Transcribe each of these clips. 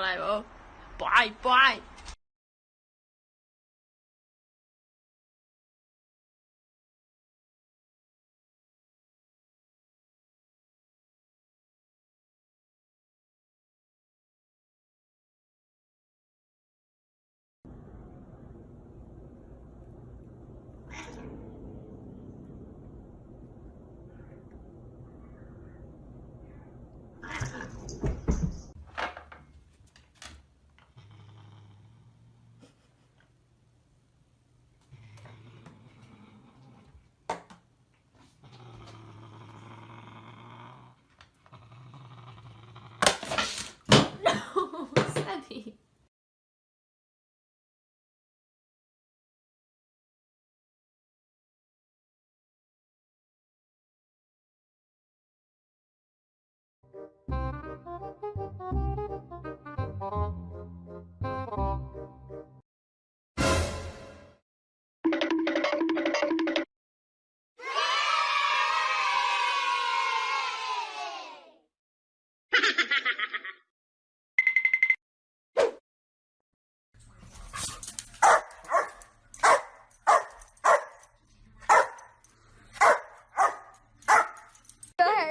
来，不拜拜。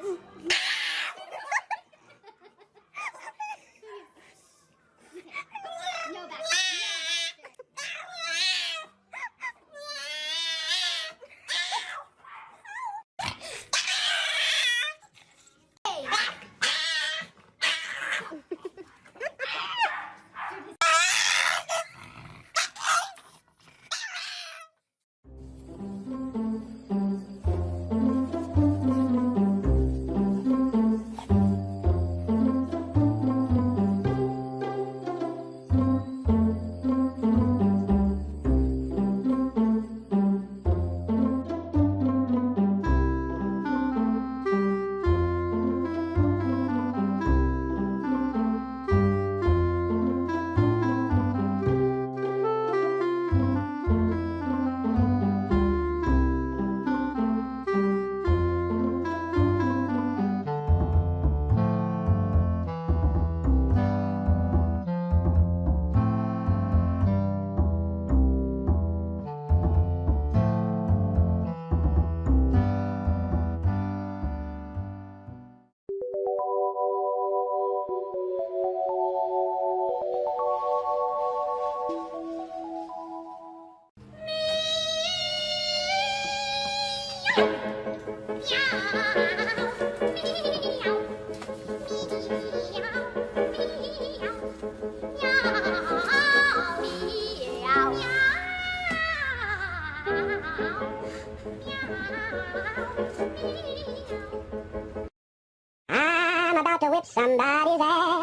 Go Whip somebody's ass.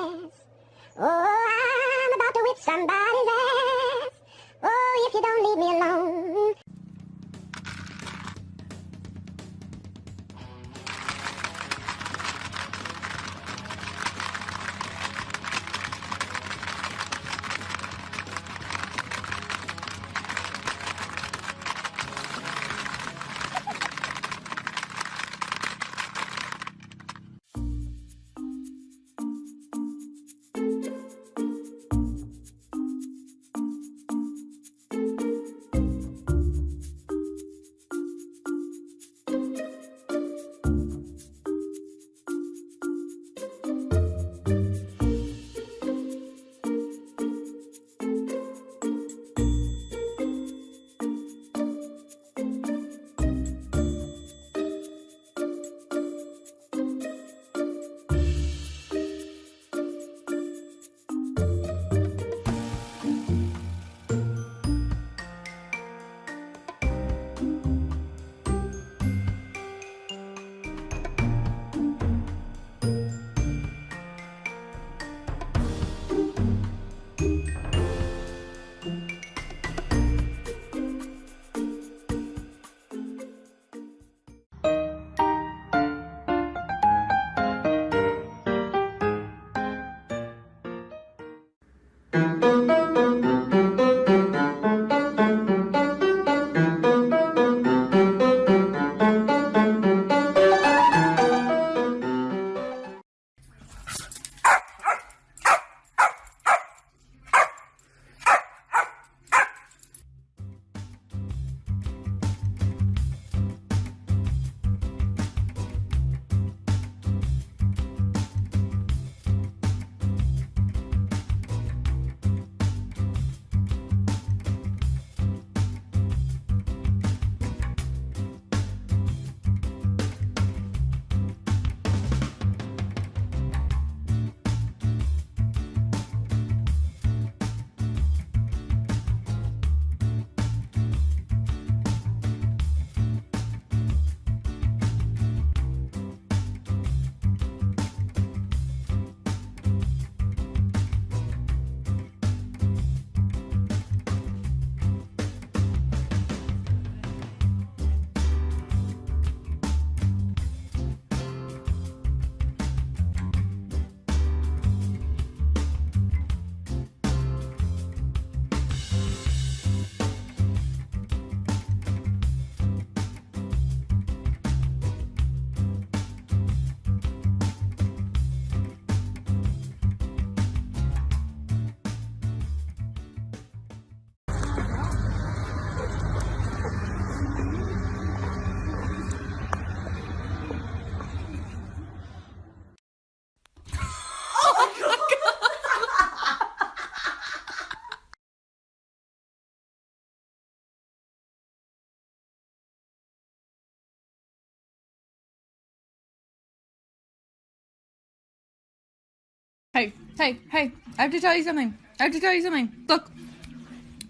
Hey, hey, I have to tell you something. I have to tell you something. Look,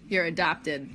you're adopted.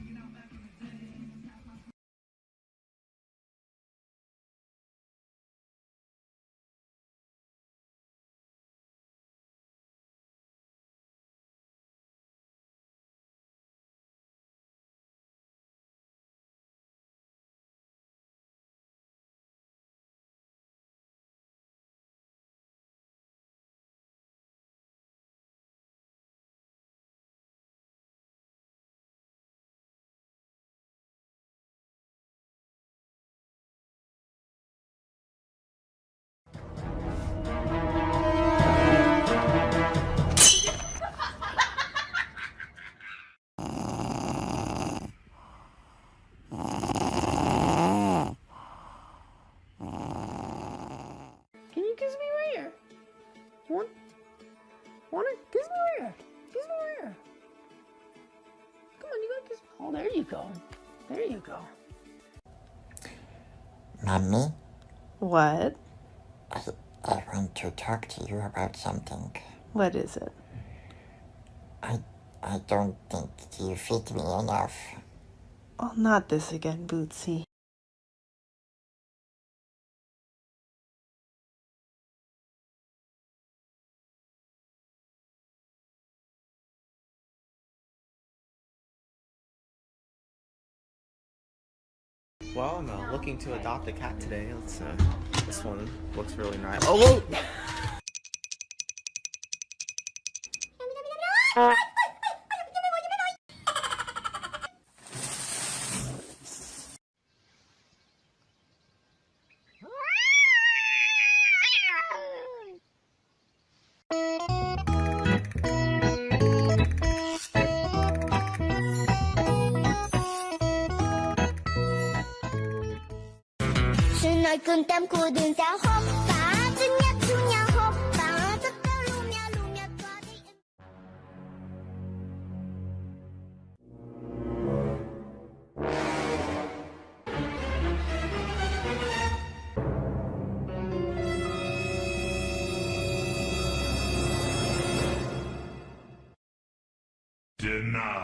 There you go. There you go. Mommy, What? I, I want to talk to you about something. What is it? I, I don't think you feed me enough. Oh, not this again, Bootsy. Well, I'm uh, looking to adopt a cat today. Let's, uh, this one looks really nice. Oh, whoa! nói cơn tam của đường giáo hộp và tin nhất chú nhà hộp và tất cả luôn nhà luôn nhà qua đi Deny.